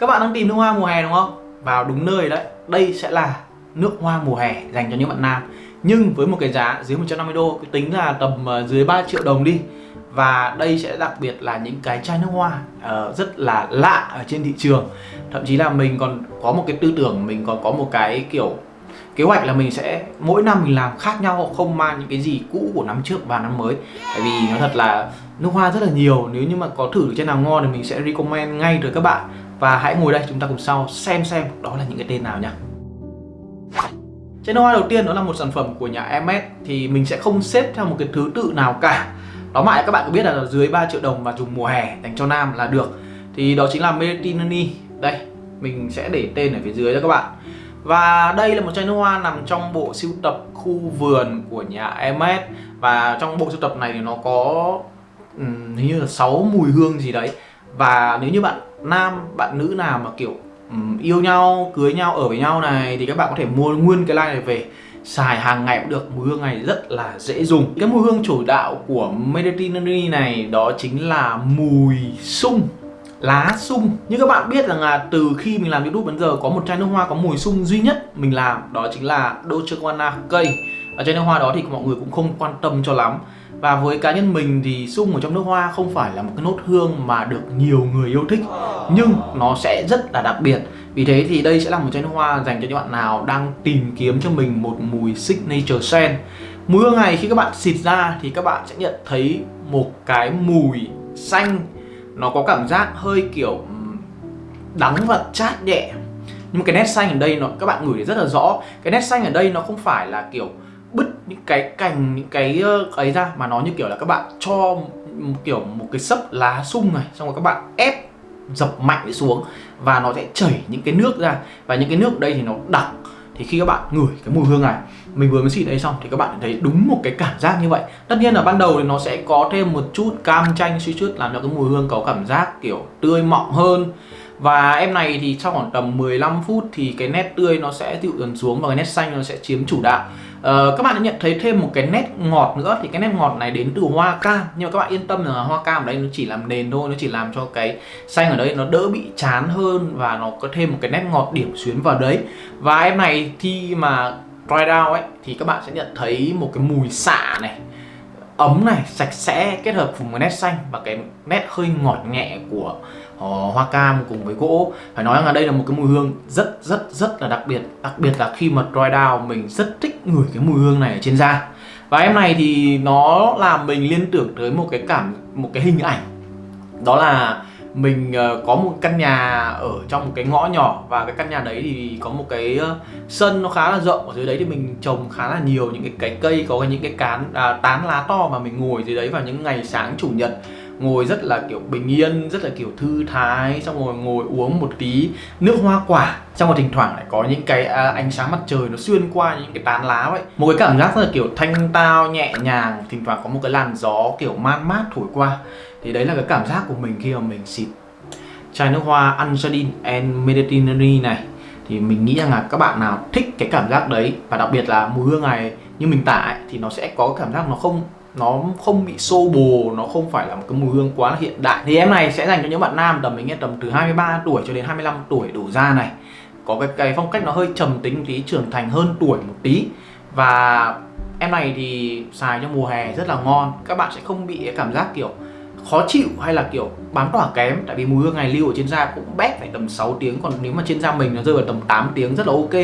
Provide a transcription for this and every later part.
Các bạn đang tìm nước hoa mùa hè đúng không? Vào đúng nơi đấy. Đây sẽ là nước hoa mùa hè dành cho những bạn nam. Nhưng với một cái giá dưới 150 đô cái tính là tầm ờ, dưới 3 triệu đồng đi. Và đây sẽ đặc biệt là những cái chai nước hoa uh, Rất là lạ ở trên thị trường. Thậm chí là mình còn có một cái tư tưởng Mình còn có một cái kiểu kế hoạch là mình sẽ mỗi năm mình làm khác nhau không mang những cái gì cũ của năm trước vào năm mới. Tại vì nó thật là nước hoa rất là nhiều nếu như mà có thử được trên nào ngon thì mình sẽ recommend ngay tới các bạn và hãy ngồi đây chúng ta cùng sau xem xem đó là những cái tên nào nhé Chai nước hoa đầu tiên đó là một sản phẩm của nhà Hermes thì mình sẽ không xếp theo một cái thứ tự nào cả. Đó mãi các bạn có biết là dưới 3 triệu đồng và dùng mùa hè dành cho nam là được. Thì đó chính là Meritinani đây mình sẽ để tên ở phía dưới cho các bạn. Và đây là một chai nước hoa nằm trong bộ sưu tập khu vườn của nhà Hermes. Và trong bộ sưu tập này thì nó có um, hình như là 6 mùi hương gì đấy. Và nếu như bạn nam, bạn nữ nào mà kiểu um, yêu nhau, cưới nhau, ở với nhau này Thì các bạn có thể mua nguyên cái line này về. Xài hàng ngày cũng được mùi hương này rất là dễ dùng. Cái mùi hương chủ đạo của Mediterranean này đó chính là mùi sung lá sung. Như các bạn biết rằng là từ khi mình làm youtube đến giờ có một chai nước hoa có mùi sung duy nhất mình làm đó chính là Dolce Gabbana cây ở chai nước hoa đó thì mọi người cũng không quan tâm cho lắm. Và với cá nhân mình thì sung ở trong nước hoa không phải là một cái nốt hương mà được nhiều người yêu thích, nhưng nó sẽ rất là đặc biệt. Vì thế thì đây sẽ là một chai nước hoa dành cho những bạn nào đang tìm kiếm cho mình một mùi signature scent. Mùi hương này khi các bạn xịt ra thì các bạn sẽ nhận thấy một cái mùi xanh. Nó có cảm giác hơi kiểu đắng và chát nhẹ. Nhưng mà cái nét xanh ở đây nó, các bạn ngửi rất là rõ. Cái nét xanh ở đây nó không phải là kiểu bứt những cái cành, những cái ờ, ấy ra mà nó như kiểu là các bạn cho một kiểu một cái sấp lá sung này, xong rồi các bạn ép dập mạnh xuống và nó sẽ chảy những cái nước ra và những cái nước ở đây thì nó đặc. Thì khi các bạn ngửi cái mùi hương này, mình vừa mới xịt đây xong thì các bạn thấy đúng một cái cảm giác như vậy. Tất nhiên là ban đầu thì nó sẽ có thêm một chút cam chanh suy chút làm cho cái mùi hương có cảm giác kiểu tươi mọng hơn. Và em này thì trong khoảng tầm 15 phút thì cái nét tươi nó sẽ dịu dần xuống và cái nét xanh nó sẽ chiếm chủ đạo. Ờ, các bạn đã nhận thấy thêm một cái nét ngọt nữa. Thì cái nét ngọt này đến từ hoa cam. Nhưng mà các bạn yên tâm là hoa cam ở đây nó chỉ làm nền thôi, nó chỉ làm cho cái xanh ở đây nó đỡ bị chán hơn và nó có thêm một cái nét ngọt điểm xuyến vào đấy. Và em này khi mà dry down ấy, thì các bạn sẽ nhận thấy một cái mùi xạ này, ấm này, sạch sẽ kết hợp cùng với nét xanh và cái nét hơi ngọt nhẹ của Ờ, hoa cam cùng với gỗ. Phải nói rằng là đây là một cái mùi hương rất rất rất là đặc biệt. Đặc biệt là khi mà dry down mình rất thích ngửi cái mùi hương này ở trên da. Và em này thì nó làm mình liên tưởng tới một cái cảm một cái hình ảnh. Đó là mình ờ, có một căn nhà ở trong một cái ngõ nhỏ và cái căn nhà đấy thì có một cái ờ, sân nó khá là rộng. Ở dưới đấy thì mình trồng khá là nhiều những cái, cái cây có những cái cán à, tán lá to mà mình ngồi dưới đấy vào những ngày sáng chủ nhật ngồi rất là kiểu bình yên rất là kiểu thư thái xong rồi ngồi uống một tí nước hoa quả. Xong rồi thỉnh thoảng lại có những cái à, ánh sáng mặt trời nó xuyên qua những cái tán lá vậy. Một cái cảm giác rất là kiểu thanh tao nhẹ nhàng thỉnh thoảng có một cái làn gió kiểu man mát thổi qua. Thì đấy là cái cảm giác của mình khi mà mình xịt chai nước hoa Anjadin and Mediterranean này. Thì mình nghĩ rằng là các bạn nào thích cái cảm giác đấy và đặc biệt là mùi hương này như mình tả ấy, thì nó sẽ có cảm giác nó không nó không bị xô bồ nó không phải là một cái mùi hương quá là hiện đại. Thì em này sẽ dành cho những bạn nam tầm mình nghe tầm từ 23 tuổi cho đến 25 tuổi đủ ra này. Có cái, cái phong cách nó hơi trầm tính tí trưởng thành hơn tuổi một tí. Và em này thì xài cho mùa hè rất là ngon. Các bạn sẽ không bị cái cảm giác kiểu khó chịu hay là kiểu bám tỏa kém, tại vì mùi hương này lưu ở trên da cũng bét phải tầm 6 tiếng, còn nếu mà trên da mình nó rơi vào tầm 8 tiếng rất là ok,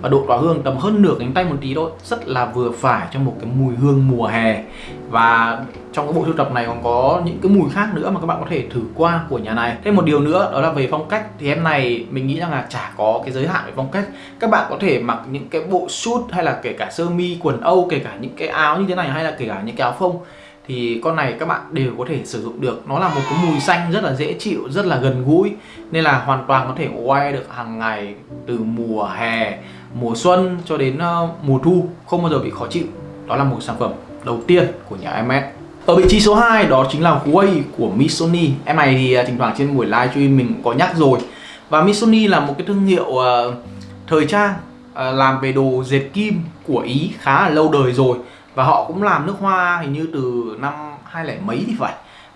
và độ tỏa hương tầm hơn nửa cánh tay một tí thôi, rất là vừa phải cho một cái mùi hương mùa hè. Và trong cái bộ sưu tập này còn có những cái mùi khác nữa mà các bạn có thể thử qua của nhà này. Thêm một điều nữa, đó là về phong cách. Thì em này mình nghĩ rằng là chả có cái giới hạn về phong cách. Các bạn có thể mặc những cái bộ suit hay là kể cả sơ mi, quần âu, kể cả những cái áo như thế này, hay là kể cả những cái áo phông thì con này các bạn đều có thể sử dụng được. Nó là một cái mùi xanh rất là dễ chịu rất là gần gũi. Nên là hoàn toàn có thể quay được hàng ngày từ mùa hè mùa xuân cho đến ờ, mùa thu không bao giờ bị khó chịu. Đó là một sản phẩm đầu tiên của nhà MS ở vị trí số 2 đó chính là Huawei của Missoni em này thì ờ, thỉnh thoảng trên buổi livestream mình có nhắc rồi. Và Missoni là một cái thương hiệu uh, thời trang uh, làm về đồ dệt kim của Ý khá là lâu đời rồi và họ cũng làm nước hoa hình như từ năm hai lẻ mấy thì phải.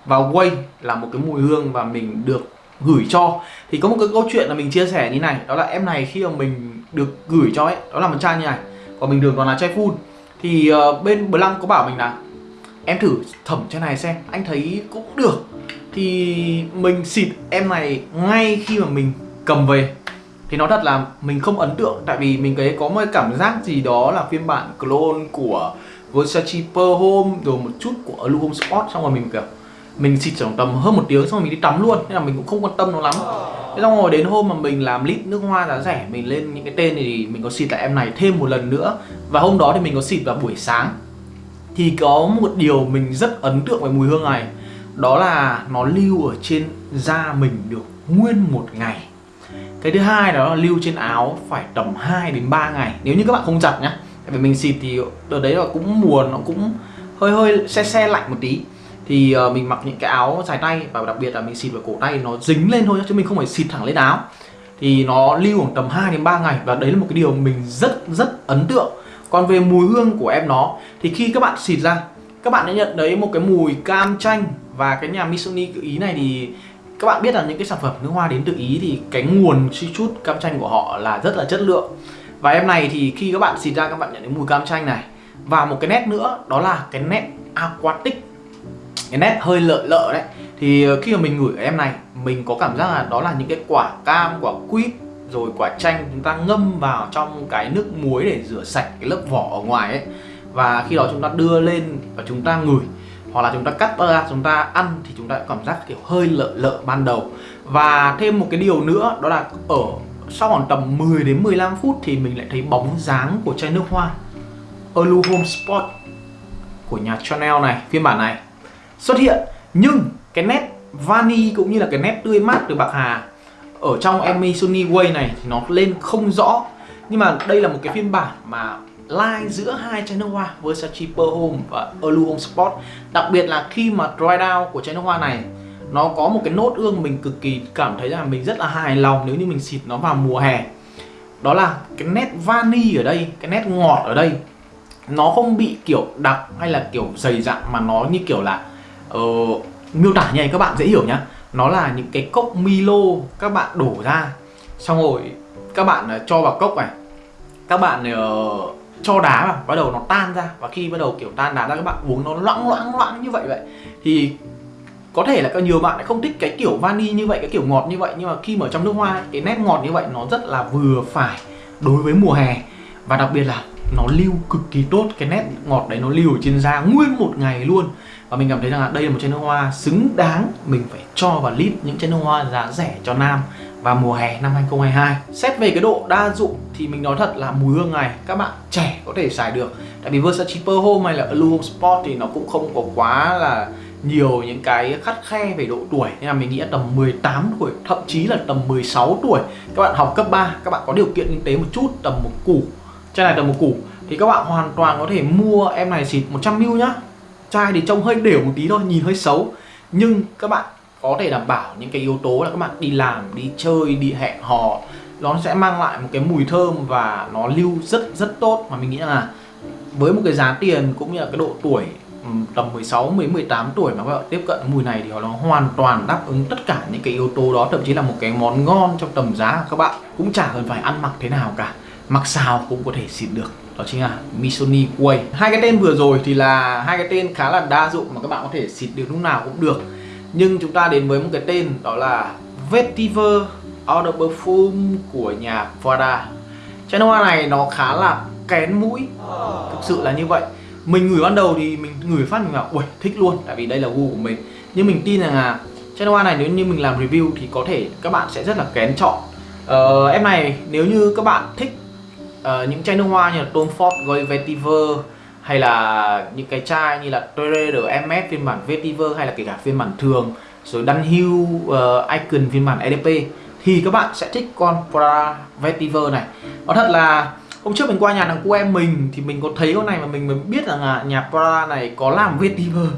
Và quay là một cái mùi hương và mình được gửi cho. Thì có một cái câu chuyện là mình chia sẻ như này đó là em này khi mà mình được gửi cho ấy đó là một chai như này. Còn mình được còn là chai full. Thì uh, bên Blanc có bảo mình là em thử thẩm chai này xem anh thấy cũng được. Thì mình xịt em này ngay khi mà mình cầm về. Thì nói thật là mình không ấn tượng tại vì mình thấy có một cảm giác gì đó là phiên bản clone của Versace Pearl Home rồi một chút của Home Sport xong rồi mình kiểu mình xịt khoảng tầm hơn một tiếng xong rồi mình đi tắm luôn. Nên là mình cũng không quan tâm nó lắm. Thế xong rồi đến hôm mà mình làm lít nước hoa giá rẻ mình lên những cái tên thì mình có xịt lại em này thêm một lần nữa. Và hôm đó thì mình có xịt vào buổi sáng. Thì có một điều mình rất ấn tượng về mùi hương này. Đó là nó lưu ở trên da mình được nguyên một ngày. Cái thứ hai đó là lưu trên áo phải tầm 2 đến 3 ngày. Nếu như các bạn không giặt nhá tại vì mình xịt thì đợt đấy là cũng mùa nó cũng hơi hơi xe xe lạnh một tí. Thì uh, mình mặc những cái áo dài tay và đặc biệt là mình xịt vào cổ tay nó dính lên thôi chứ mình không phải xịt thẳng lên áo. Thì nó lưu khoảng tầm 2 đến 3 ngày và đấy là một cái điều mình rất rất ấn tượng. Còn về mùi hương của em nó thì khi các bạn xịt ra các bạn sẽ nhận thấy một cái mùi cam chanh và cái nhà Missoni Ý này thì các bạn biết là những cái sản phẩm nước hoa đến từ Ý thì cái nguồn suy chút cam chanh của họ là rất là chất lượng và em này thì khi các bạn xịt ra, các bạn nhận thấy mùi cam chanh này. Và một cái nét nữa, đó là cái nét aquatic. Cái nét hơi lợ lợ đấy. Thì ờ, khi mà mình ngửi em này, mình có cảm giác là đó là những cái quả cam, quả quýt, rồi quả chanh chúng ta ngâm vào trong cái nước muối để rửa sạch cái lớp vỏ ở ngoài ấy. Và khi đó chúng ta đưa lên và chúng ta ngửi, hoặc là chúng ta cắt ra, chúng ta ăn thì chúng ta cảm giác kiểu hơi lợ lợ ban đầu. Và thêm một cái điều nữa, đó là ở sau khoảng tầm 10 đến 15 phút thì mình lại thấy bóng dáng của chai nước hoa. Alu Home Spot của nhà Chanel này phiên bản này xuất hiện. Nhưng cái nét vani cũng như là cái nét tươi mát từ bạc hà ở trong Emi Sony Way này thì nó lên không rõ. Nhưng mà đây là một cái phiên bản mà line giữa hai chai nước hoa Versace Pearl Home và Alu Home Sport. Đặc biệt là khi mà dry down của chai nước hoa này nó có một cái nốt ương mình cực kỳ cảm thấy là mình rất là hài lòng nếu như mình xịt nó vào mùa hè. Đó là cái nét vani ở đây cái nét ngọt ở đây. Nó không bị kiểu đặc hay là kiểu dày dặn mà nó như kiểu là uh, miêu tả như này các bạn dễ hiểu nhá. Nó là những cái cốc Milo các bạn đổ ra. Xong rồi các bạn ờ, cho vào cốc này. Các bạn uh, cho đá vào bắt đầu nó tan ra. Và khi bắt đầu kiểu tan đá ra các bạn uống nó loãng loãng loãng như vậy vậy. Thì có thể là có nhiều bạn lại không thích cái kiểu vani như vậy, cái kiểu ngọt như vậy, nhưng mà khi mà ở trong nước hoa cái nét ngọt như vậy nó rất là vừa phải đối với mùa hè. Và đặc biệt là nó lưu cực kỳ tốt, cái nét ngọt đấy nó lưu ở trên da nguyên một ngày luôn. Và mình cảm thấy rằng là đây là một chai nước hoa xứng đáng mình phải cho vào list những chai nước hoa giá rẻ cho nam và mùa hè năm 2022 Xét về cái độ đa dụng thì mình nói thật là mùi hương này các bạn trẻ có thể xài được. Tại vì Versace Pearl Home hay là Alu Home Sport thì nó cũng không có quá là nhiều những cái khắt khe về độ tuổi. Nên là mình nghĩ là tầm 18 tuổi, thậm chí là tầm 16 tuổi Các bạn học cấp 3, các bạn có điều kiện kinh tế một chút, tầm một củ Chai này tầm một củ Thì các bạn hoàn toàn có thể mua em này xịt 100ml nhá. Chai thì trông hơi đều một tí thôi, nhìn hơi xấu. Nhưng các bạn có thể đảm bảo những cái yếu tố là các bạn đi làm, đi chơi, đi hẹn hò Nó sẽ mang lại một cái mùi thơm và nó lưu rất rất tốt. Mà mình nghĩ là với một cái giá tiền cũng như là cái độ tuổi Ừ, tầm 16 đến 18 tuổi mà các bạn tiếp cận mùi này thì nó hoàn toàn đáp ứng tất cả những cái yếu tố đó, thậm chí là một cái món ngon trong tầm giá của các bạn. Cũng chả cần phải ăn mặc thế nào cả, mặc xào cũng có thể xịt được. Đó chính là Missoni Way hai cái tên vừa rồi thì là hai cái tên khá là đa dụng mà các bạn có thể xịt được lúc nào cũng được. Nhưng chúng ta đến với một cái tên đó là Vetiver Eau de Parfum của nhà Prada Chai nước hoa này nó khá là kén mũi. Thực sự là như vậy. Mình gửi ban đầu thì mình gửi phát mình bảo Ui thích luôn. Tại vì đây là gu của mình. Nhưng mình tin rằng là chai nước hoa này nếu như mình làm review thì có thể các bạn sẽ rất là kén chọn. Ờ, Em này nếu như các bạn thích uh, những chai nước hoa như là Tom Ford Gold Vetiver hay là những cái chai như là Torre MS phiên bản Vetiver hay là kể cả phiên bản thường rồi Dunhill uh, ờ, Icon phiên bản EDP thì các bạn sẽ thích con Prada Vetiver này. Nó thật là hôm trước mình qua nhà thằng cu em mình thì mình có thấy con này mà mình mới biết rằng là nhà Prada này có làm Vetiver.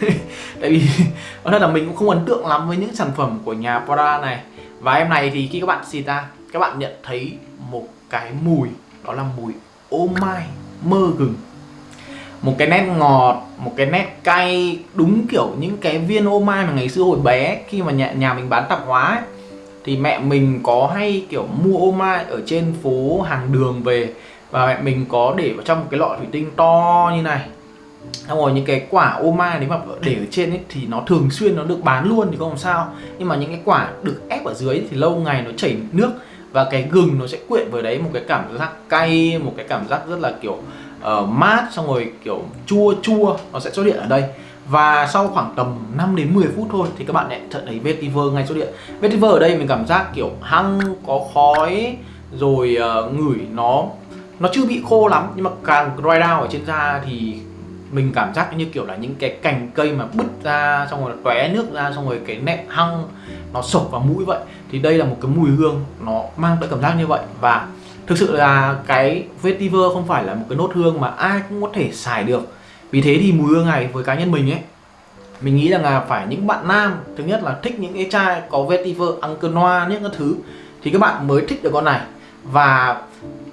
Tại vì nói thật là mình cũng không ấn tượng lắm với những sản phẩm của nhà Prada này. Và em này thì khi các bạn xịt ra các bạn nhận thấy một cái mùi đó là mùi oh ô mai mơ gừng. Một cái nét ngọt một cái nét cay đúng kiểu những cái viên oh ô mai mà ngày xưa hồi bé khi mà nhà, nhà mình bán tạp hóa ấy, thì mẹ mình có hay kiểu mua ô mai ở trên phố hàng đường về và mẹ mình có để vào trong một cái lọ thủy tinh to như này. Xong rồi những cái quả ô mai nếu mà để ở trên ấy thì nó thường xuyên nó được bán luôn thì không làm sao. Nhưng mà những cái quả được ép ở dưới thì lâu ngày nó chảy nước và cái gừng nó sẽ quyện với đấy một cái cảm giác cay một cái cảm giác rất là kiểu uh, mát. Xong rồi kiểu chua chua nó sẽ xuất hiện ở đây và sau khoảng tầm 5 đến 10 phút thôi thì các bạn lại thấy vetiver ngay xuất hiện vetiver ở đây mình cảm giác kiểu hăng có khói rồi uh, ngửi nó nó chưa bị khô lắm nhưng mà càng dry down ở trên da thì mình cảm giác như kiểu là những cái cành cây mà bứt ra xong rồi tóe nước ra xong rồi cái nẹt hăng nó sộc vào mũi vậy. Thì đây là một cái mùi hương nó mang tới cảm giác như vậy. Và thực sự là cái vetiver không phải là một cái nốt hương mà ai cũng có thể xài được vì thế thì mùi hương này với cá nhân mình ấy, mình nghĩ rằng là phải những bạn nam thứ nhất là thích những cái chai có vetiver, Uncle Noir những cái thứ, thì các bạn mới thích được con này. Và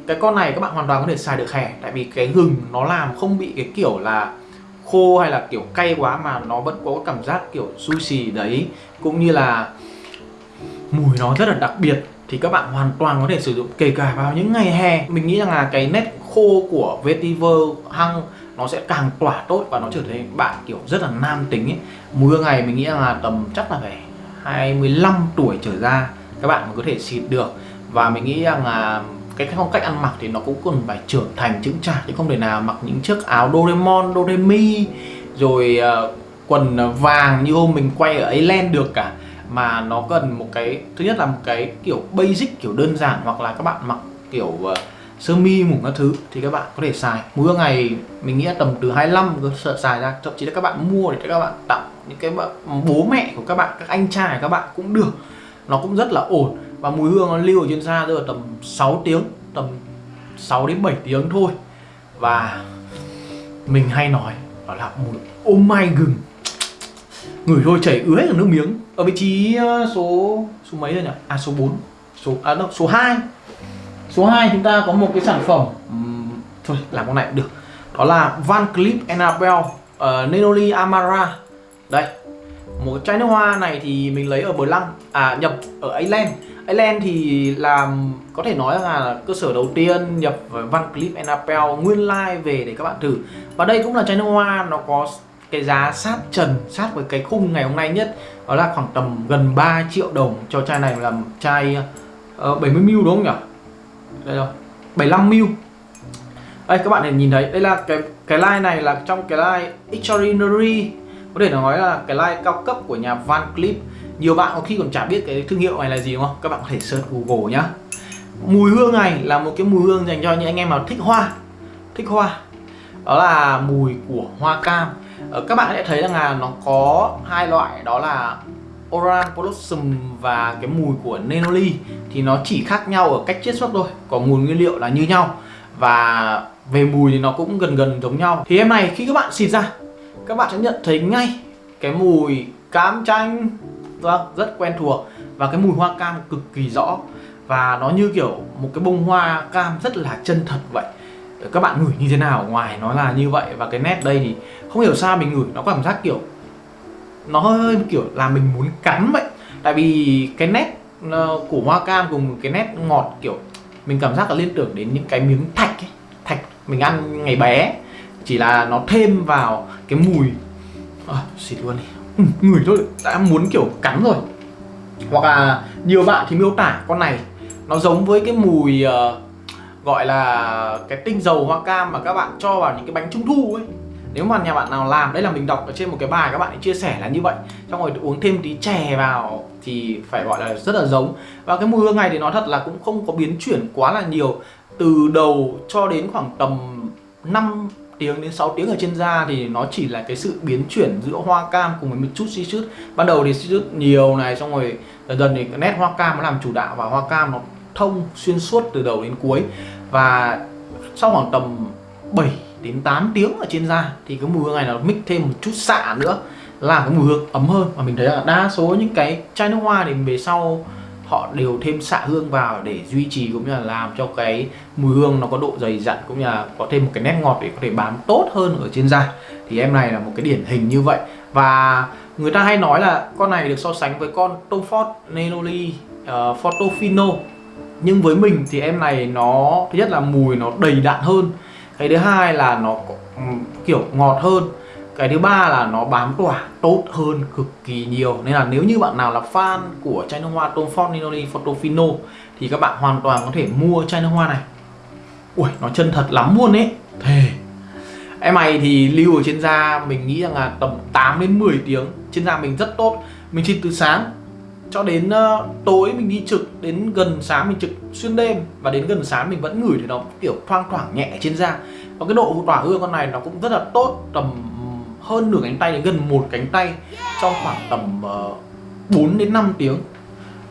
cái con này các bạn hoàn toàn có thể xài được hè, tại vì cái gừng nó làm không bị cái kiểu là khô hay là kiểu cay quá mà nó vẫn có cảm giác kiểu sushi đấy. Cũng như là mùi nó rất là đặc biệt, thì các bạn hoàn toàn có thể sử dụng kể cả vào những ngày hè. Mình nghĩ rằng là cái nét khô của vetiver, hăng nó sẽ càng tỏa tốt và nó trở thành bạn kiểu rất là nam tính ấy. Mùi hương này mình nghĩ là tầm chắc là phải 25 tuổi trở ra các bạn mới có thể xịt được. Và mình nghĩ rằng là cái phong cách ăn mặc thì nó cũng cần phải trưởng thành chững chạc chứ không thể nào mặc những chiếc áo Doraemon, Doremi rồi uh, quần vàng như hôm mình quay ở Island được cả. Mà nó cần một cái thứ nhất là một cái kiểu basic kiểu đơn giản hoặc là các bạn mặc kiểu uh, sơ mi mùng các thứ thì các bạn có thể xài. Mỗi ngày mình nghĩ là tầm từ 25 cơ, sợ xài ra. Thậm chí là các bạn mua để các bạn tặng những cái bố mẹ của các bạn, các anh trai của các bạn cũng được. Nó cũng rất là ổn. Và mùi hương nó lưu ở trên da rơi tầm 6 tiếng, tầm 6 đến 7 tiếng thôi. Và mình hay nói đó là mùi oh mai gừng. Ngửi thôi, chảy ứa hết cả nước miếng. Ở vị trí ờ, số số mấy rồi nhỉ? À số 4 số à đâu, số 2 số 2 chúng ta có một cái sản phẩm thôi làm con này cũng được. Đó là Van Cleef Annabelle uh, ờ, Nenoli Amara. Đây một chai nước hoa này thì mình lấy ở Bờ Lăng à nhập ở Ireland. Ireland thì làm có thể nói là cơ sở đầu tiên nhập Van Cleef Annabelle nguyên lai like về để các bạn thử. Và đây cũng là chai nước hoa nó có cái giá sát trần sát với cái khung ngày hôm nay nhất. Đó là khoảng tầm gần 3 triệu đồng cho chai này là chai ờ, uh, 70ml đúng không nhỉ? Đây rồi. 75 mil. Đây các bạn thể nhìn thấy. Đây là cái cái line này là trong cái line extraordinary có thể nói là cái line cao cấp của nhà Van Cleef. Nhiều bạn có khi còn chả biết cái thương hiệu này là gì, đúng không? Các bạn có thể search Google nhá. Mùi hương này là một cái mùi hương dành cho những anh em nào thích hoa. Thích hoa. Đó là mùi của hoa cam. Ờ, các bạn sẽ thấy rằng là nó có hai loại. Đó là Oran Blossom và cái mùi của Nenoli thì nó chỉ khác nhau ở cách chiết xuất thôi. Còn nguồn nguyên liệu là như nhau. Và về mùi thì nó cũng gần gần giống nhau. Thì em này khi các bạn xịt ra, các bạn sẽ nhận thấy ngay cái mùi cam chanh. Vâng rất quen thuộc. Và cái mùi hoa cam cực kỳ rõ. Và nó như kiểu một cái bông hoa cam rất là chân thật vậy. Các bạn ngửi như thế nào? Ngoài nó là như vậy và cái nét đây thì không hiểu sao mình ngửi, nó có cảm giác kiểu nó hơi kiểu là mình muốn cắn vậy. Tại vì cái nét ờ, của hoa cam cùng cái nét ngọt kiểu mình cảm giác là liên tưởng đến những cái miếng thạch ấy. thạch mình ăn ngày bé chỉ là nó thêm vào cái mùi. À, xịt luôn đi. Ừ, ngửi thôi đã muốn kiểu cắn rồi. Hoặc là nhiều bạn thì miêu tả con này nó giống với cái mùi uh, gọi là cái tinh dầu hoa cam mà các bạn cho vào những cái bánh trung thu ấy nếu mà nhà bạn nào làm đây là mình đọc ở trên một cái bài các bạn ấy chia sẻ là như vậy. Xong rồi uống thêm tí chè vào thì phải gọi là rất là giống. Và cái mùi hương này thì nói thật là cũng không có biến chuyển quá là nhiều. Từ đầu cho đến khoảng tầm 5 tiếng đến 6 tiếng ở trên da thì nó chỉ là cái sự biến chuyển giữa hoa cam cùng với một chút citrus ban đầu thì citrus nhiều này, xong rồi dần dần thì nét hoa cam nó làm chủ đạo và hoa cam nó thông xuyên suốt từ đầu đến cuối. Và sau khoảng tầm 7 đến 8 tiếng ở trên da thì cái mùi hương này nó mix thêm một chút xạ nữa là cái mùi hương ấm hơn. Và mình thấy là đa số những cái chai nước hoa thì về sau họ đều thêm xạ hương vào để duy trì cũng như là làm cho cái mùi hương nó có độ dày dặn cũng như là có thêm một cái nét ngọt để có thể bám tốt hơn ở trên da. Thì em này là một cái điển hình như vậy. Và người ta hay nói là con này được so sánh với con Tom Ford Nenoli uh, ờ, Portofino nhưng với mình thì em này nó thứ nhất là mùi nó đầy đặn hơn cái thứ hai là nó ừ, kiểu ngọt hơn. Cái thứ ba là nó bám tỏa tốt hơn cực kỳ nhiều. Nên là nếu như bạn nào là fan của chai nước hoa, Tom Ford Ninoli Portofino thì các bạn hoàn toàn có thể mua chai nước hoa này. Ui, nó chân thật lắm luôn ấy. Thề. Em này thì lưu ở trên da mình nghĩ rằng là tầm 8 đến 10 tiếng. Trên da mình rất tốt. Mình xịt từ sáng cho đến uh, tối mình đi trực đến gần sáng mình trực xuyên đêm và đến gần sáng mình vẫn ngửi thì nó kiểu thoang thoảng nhẹ trên da. Và cái độ tỏa hương con này nó cũng rất là tốt tầm hơn nửa cánh tay đến gần một cánh tay trong khoảng tầm ờ, uh, 4 đến 5 tiếng.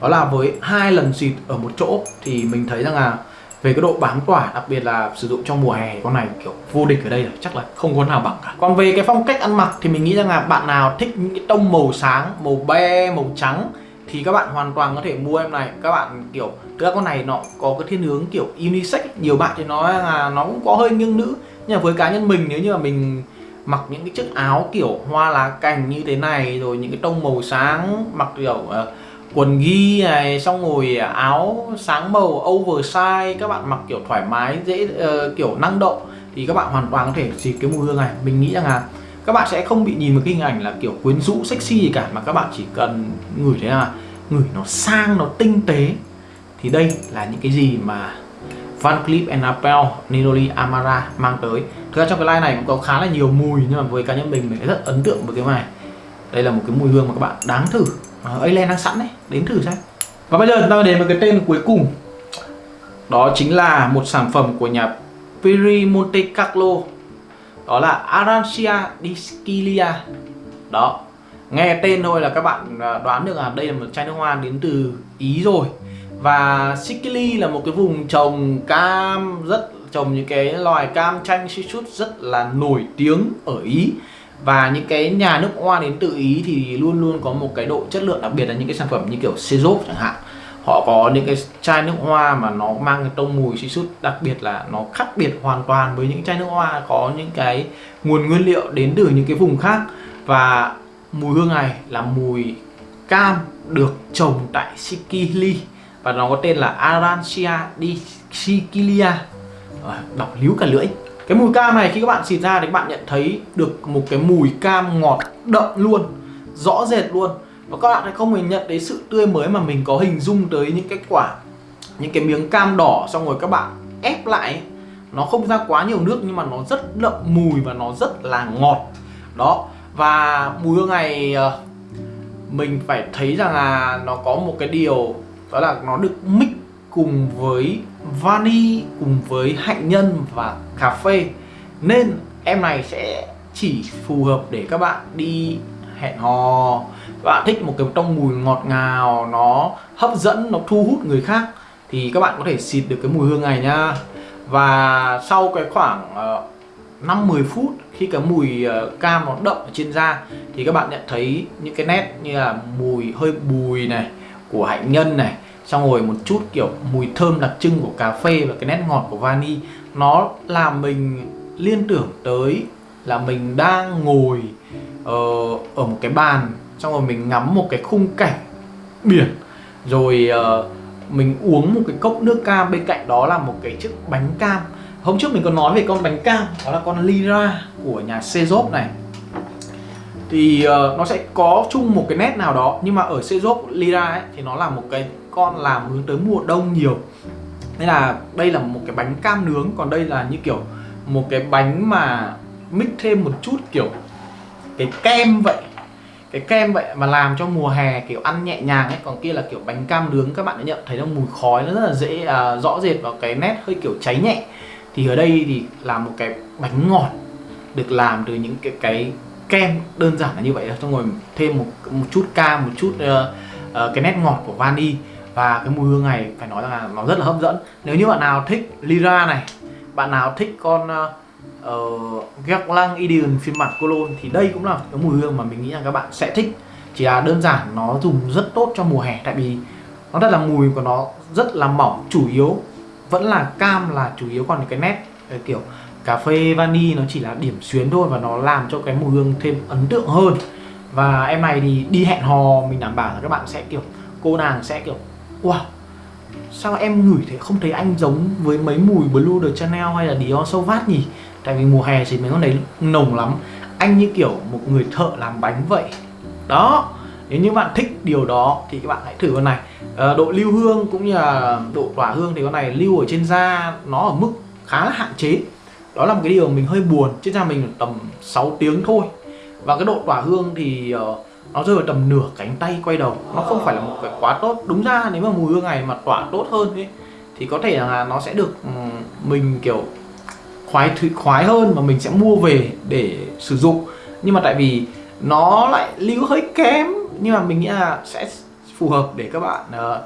Đó là với hai lần xịt ở một chỗ thì mình thấy rằng là về cái độ bám tỏa đặc biệt là sử dụng trong mùa hè con này kiểu vô địch ở đây rồi chắc là không có nào bằng cả. Còn về cái phong cách ăn mặc thì mình nghĩ rằng là bạn nào thích những cái tông màu sáng màu be màu trắng thì các bạn hoàn toàn có thể mua em này. Các bạn kiểu các con này nó có cái thiên hướng kiểu unisex nhiều bạn thì nói là nó cũng có hơi nghiêng nữ. Nhưng mà với cá nhân mình nếu như mà mình mặc những cái chiếc áo kiểu hoa lá cành như thế này rồi những cái tông màu sáng mặc kiểu uh, quần ghi này xong rồi áo sáng màu oversize các bạn mặc kiểu thoải mái dễ uh, kiểu năng động thì các bạn hoàn toàn có thể xịt cái mùi hương này. Mình nghĩ rằng là các bạn sẽ không bị nhìn một cái hình ảnh là kiểu quyến rũ sexy gì cả mà các bạn chỉ cần ngửi thế là ngửi nó sang nó tinh tế. Thì đây là những cái gì mà Van Cleef Arpels Ninoli Amara mang tới. Thực ra trong cái line này cũng có khá là nhiều mùi nhưng mà với cá nhân mình mình rất ấn tượng với cái này. Đây là một cái mùi hương mà các bạn đáng thử. À, đang sẵn đấy, đến thử xem. Và bây giờ chúng ta đến với cái tên cuối cùng. Đó chính là một sản phẩm của nhà Piri Monte Carlo. Đó là Arancia di Đó. Nghe tên thôi là các bạn à, đoán được là đây là một chai nước hoa đến từ Ý rồi. Và Sicily là một cái vùng trồng cam rất, trồng những cái loài cam chanh citrus rất là nổi tiếng ở Ý. Và những cái nhà nước hoa đến từ Ý thì luôn luôn có một cái độ chất lượng đặc biệt là những cái sản phẩm như kiểu Sezop chẳng hạn họ có những cái chai nước hoa mà nó mang cái tông mùi citrus đặc biệt là nó khác biệt hoàn toàn với những chai nước hoa có những cái nguồn nguyên liệu đến từ những cái vùng khác. Và mùi hương này là mùi cam được trồng tại Sicily và nó có tên là Arancia di Sicilia. À, đọc líu cả lưỡi. Cái mùi cam này khi các bạn xịt ra thì các bạn nhận thấy được một cái mùi cam ngọt đậm luôn rõ rệt luôn và các bạn sẽ không hề nhận thấy sự tươi mới mà mình có hình dung tới những cái quả, những cái miếng cam đỏ xong rồi các bạn ép lại nó không ra quá nhiều nước nhưng mà nó rất đậm mùi và nó rất là ngọt. Đó, và mùi hương này ờ, mình phải thấy rằng là nó có một cái điều, đó là nó được mix cùng với vani, cùng với hạnh nhân và cà phê. Nên em này sẽ chỉ phù hợp để các bạn đi hẹn hò các bạn thích một cái trong mùi ngọt ngào nó hấp dẫn nó thu hút người khác thì các bạn có thể xịt được cái mùi hương này nha và sau cái khoảng ờ, uh, 5-10 phút khi cái mùi uh, cam nó đậm ở trên da thì các bạn nhận thấy những cái nét như là mùi hơi bùi này của hạnh nhân này xong rồi một chút kiểu mùi thơm đặc trưng của cà phê và cái nét ngọt của vani nó làm mình liên tưởng tới là mình đang ngồi uh, ở một cái bàn xong rồi mình ngắm một cái khung cảnh biển. Rồi uh, mình uống một cái cốc nước cam bên cạnh đó là một cái chiếc bánh cam. Hôm trước mình có nói về con bánh cam đó là con Lyra của nhà Cezop này. Thì uh, nó sẽ có chung một cái nét nào đó nhưng mà ở Cezop Lyra ấy thì nó là một cái con làm hướng tới mùa đông nhiều. Nên là đây là một cái bánh cam nướng còn đây là như kiểu một cái bánh mà mix thêm một chút kiểu cái kem vậy cái kem vậy mà làm cho mùa hè kiểu ăn nhẹ nhàng ấy còn kia là kiểu bánh cam nướng các bạn đã nhận thấy nó mùi khói nó rất là dễ à, rõ rệt vào cái nét hơi kiểu cháy nhẹ. Thì ở đây thì là một cái bánh ngọt được làm từ những cái cái kem đơn giản là như vậy xong rồi thêm một một chút cam một chút uh, uh, cái nét ngọt của vani. Và cái mùi hương này phải nói là nó rất là hấp dẫn. Nếu như bạn nào thích Lyra này bạn nào thích con uh, Ờ, Guerlain Ideon phiên bản Cologne thì đây cũng là cái mùi hương mà mình nghĩ là các bạn sẽ thích. Chỉ là đơn giản nó dùng rất tốt cho mùa hè, tại vì nó thật là mùi của nó, rất là mỏng, chủ yếu. Vẫn là cam là chủ yếu, còn cái nét, cái kiểu cà phê vani nó chỉ là điểm xuyến thôi và nó làm cho cái mùi hương thêm ấn tượng hơn. Và em này thì đi hẹn hò, mình đảm bảo là các bạn sẽ, kiểu, cô nàng sẽ, kiểu, wow, sao em ngửi thế không thấy anh giống với mấy mùi Blue de Chanel hay là Dior Sauvage nhỉ? Tại vì mùa hè thì mấy con đấy nồng lắm. Anh như kiểu một người thợ làm bánh vậy. Đó nếu như bạn thích điều đó thì các bạn hãy thử con này. À, độ lưu hương cũng như là độ tỏa hương thì con này lưu ở trên da nó ở mức khá là hạn chế. Đó là một cái điều mình hơi buồn trên da mình tầm 6 tiếng thôi. Và cái độ tỏa hương thì uh, nó rơi vào tầm nửa cánh tay quay đầu. Nó không phải là một cái quá tốt. Đúng ra nếu mà mùi hương này mà tỏa tốt hơn ấy, thì có thể là nó sẽ được um, mình kiểu khoái khoái hơn mà mình sẽ mua về để sử dụng. Nhưng mà tại vì nó lại lưu hơi kém nhưng mà mình nghĩ là sẽ phù hợp để các bạn uh,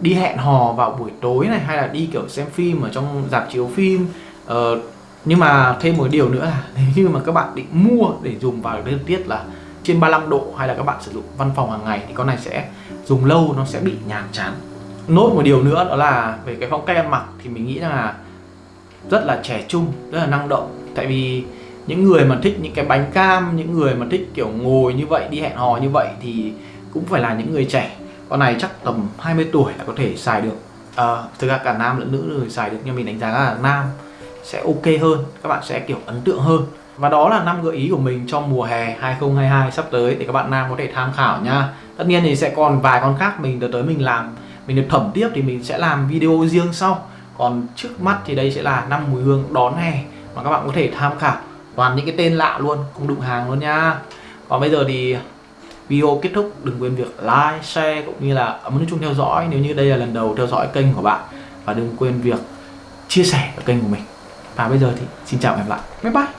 đi hẹn hò vào buổi tối này hay là đi kiểu xem phim ở trong dạp chiếu phim. Uh, nhưng mà thêm một điều nữa là nếu như mà các bạn định mua để dùng vào thời tiết là trên 35 độ hay là các bạn sử dụng văn phòng hàng ngày thì con này sẽ dùng lâu nó sẽ bị nhàm chán. Nốt một điều nữa đó là về cái phong cách ăn mặc thì mình nghĩ là rất là trẻ trung rất là năng động. Tại vì những người mà thích những cái bánh cam những người mà thích kiểu ngồi như vậy đi hẹn hò như vậy thì cũng phải là những người trẻ. Con này chắc tầm 20 tuổi là có thể xài được. À, thực ra cả nam lẫn nữ đều xài được nhưng mình đánh giá là nam sẽ ok hơn các bạn sẽ kiểu ấn tượng hơn. Và đó là năm gợi ý của mình trong mùa hè 2022 sắp tới để các bạn nam có thể tham khảo nha. Tất nhiên thì sẽ còn vài con khác mình tới tới mình làm mình được thẩm tiếp thì mình sẽ làm video riêng sau còn trước mắt thì đây sẽ là năm mùi hương đón hè mà các bạn có thể tham khảo. Toàn những cái tên lạ luôn, không đụng hàng luôn nha. Còn bây giờ thì video kết thúc, đừng quên việc like, share cũng như là ấn nút chuông theo dõi nếu như đây là lần đầu theo dõi kênh của bạn. Và đừng quên việc chia sẻ ở kênh của mình. Và bây giờ thì xin chào và hẹn gặp lại. Bye bye.